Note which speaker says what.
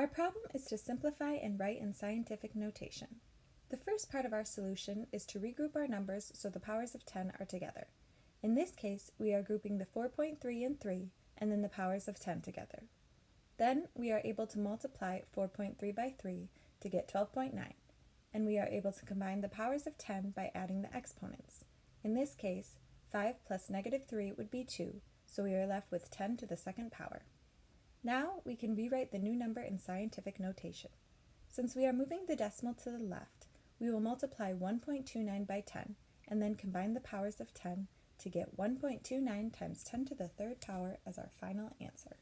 Speaker 1: Our problem is to simplify and write in scientific notation. The first part of our solution is to regroup our numbers so the powers of 10 are together. In this case, we are grouping the 4.3 and 3, and then the powers of 10 together. Then we are able to multiply 4.3 by 3 to get 12.9, and we are able to combine the powers of 10 by adding the exponents. In this case, 5 plus negative 3 would be 2, so we are left with 10 to the second power. Now we can rewrite the new number in scientific notation. Since we are moving the decimal to the left, we will multiply 1.29 by 10 and then combine the powers of 10 to get 1.29 times 10 to the third power as our final answer.